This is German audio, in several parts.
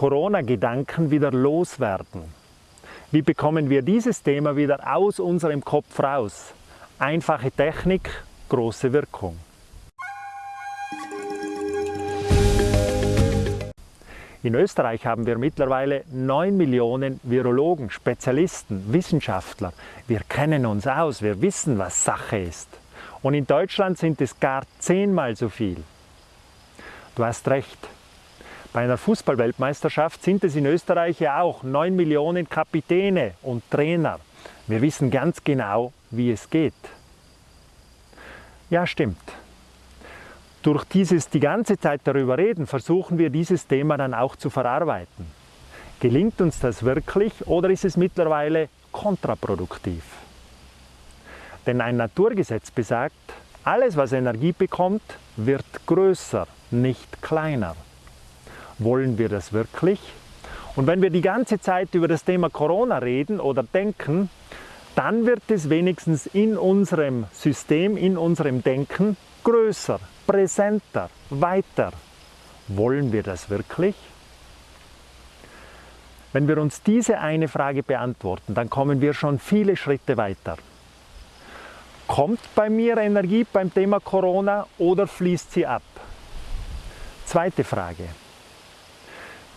Corona-Gedanken wieder loswerden? Wie bekommen wir dieses Thema wieder aus unserem Kopf raus? Einfache Technik, große Wirkung. In Österreich haben wir mittlerweile 9 Millionen Virologen, Spezialisten, Wissenschaftler. Wir kennen uns aus, wir wissen, was Sache ist. Und in Deutschland sind es gar zehnmal so viel. Du hast recht. Bei einer Fußballweltmeisterschaft sind es in Österreich ja auch 9 Millionen Kapitäne und Trainer. Wir wissen ganz genau, wie es geht. Ja, stimmt durch dieses die ganze Zeit darüber reden, versuchen wir dieses Thema dann auch zu verarbeiten. Gelingt uns das wirklich oder ist es mittlerweile kontraproduktiv? Denn ein Naturgesetz besagt, alles was Energie bekommt, wird größer, nicht kleiner. Wollen wir das wirklich? Und wenn wir die ganze Zeit über das Thema Corona reden oder denken, dann wird es wenigstens in unserem System, in unserem Denken größer, präsenter, weiter. Wollen wir das wirklich? Wenn wir uns diese eine Frage beantworten, dann kommen wir schon viele Schritte weiter. Kommt bei mir Energie beim Thema Corona oder fließt sie ab? Zweite Frage.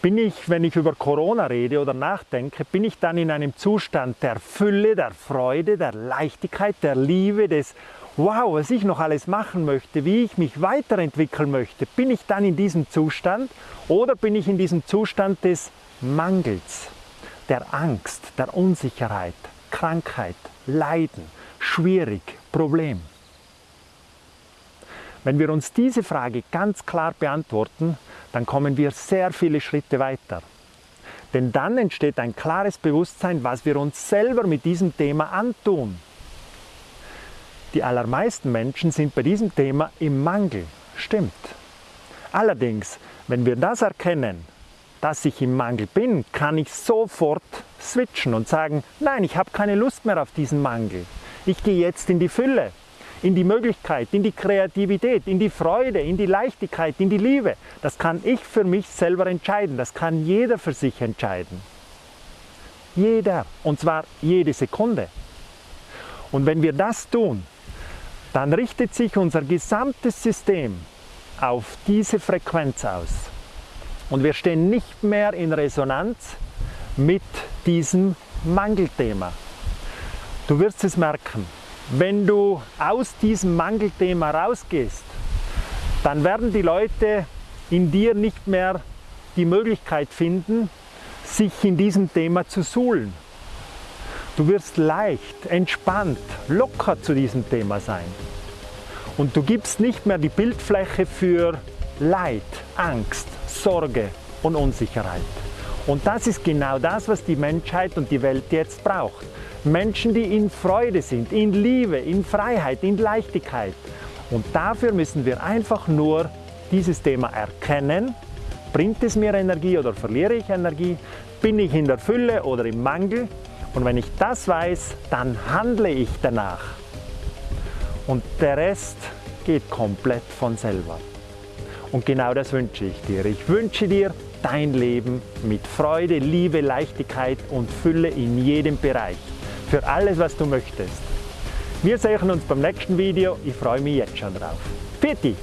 Bin ich, wenn ich über Corona rede oder nachdenke, bin ich dann in einem Zustand der Fülle, der Freude, der Leichtigkeit, der Liebe, des wow, was ich noch alles machen möchte, wie ich mich weiterentwickeln möchte, bin ich dann in diesem Zustand oder bin ich in diesem Zustand des Mangels, der Angst, der Unsicherheit, Krankheit, Leiden, schwierig, Problem? Wenn wir uns diese Frage ganz klar beantworten, dann kommen wir sehr viele Schritte weiter. Denn dann entsteht ein klares Bewusstsein, was wir uns selber mit diesem Thema antun. Die allermeisten Menschen sind bei diesem Thema im Mangel. Stimmt. Allerdings, wenn wir das erkennen, dass ich im Mangel bin, kann ich sofort switchen und sagen, nein, ich habe keine Lust mehr auf diesen Mangel. Ich gehe jetzt in die Fülle, in die Möglichkeit, in die Kreativität, in die Freude, in die Leichtigkeit, in die Liebe. Das kann ich für mich selber entscheiden. Das kann jeder für sich entscheiden. Jeder. Und zwar jede Sekunde. Und wenn wir das tun, dann richtet sich unser gesamtes System auf diese Frequenz aus. Und wir stehen nicht mehr in Resonanz mit diesem Mangelthema. Du wirst es merken, wenn du aus diesem Mangelthema rausgehst, dann werden die Leute in dir nicht mehr die Möglichkeit finden, sich in diesem Thema zu suhlen. Du wirst leicht, entspannt, locker zu diesem Thema sein. Und du gibst nicht mehr die Bildfläche für Leid, Angst, Sorge und Unsicherheit. Und das ist genau das, was die Menschheit und die Welt jetzt braucht. Menschen, die in Freude sind, in Liebe, in Freiheit, in Leichtigkeit. Und dafür müssen wir einfach nur dieses Thema erkennen. Bringt es mir Energie oder verliere ich Energie? Bin ich in der Fülle oder im Mangel? Und wenn ich das weiß, dann handle ich danach. Und der Rest geht komplett von selber. Und genau das wünsche ich dir. Ich wünsche dir dein Leben mit Freude, Liebe, Leichtigkeit und Fülle in jedem Bereich. Für alles, was du möchtest. Wir sehen uns beim nächsten Video. Ich freue mich jetzt schon drauf. Pfiat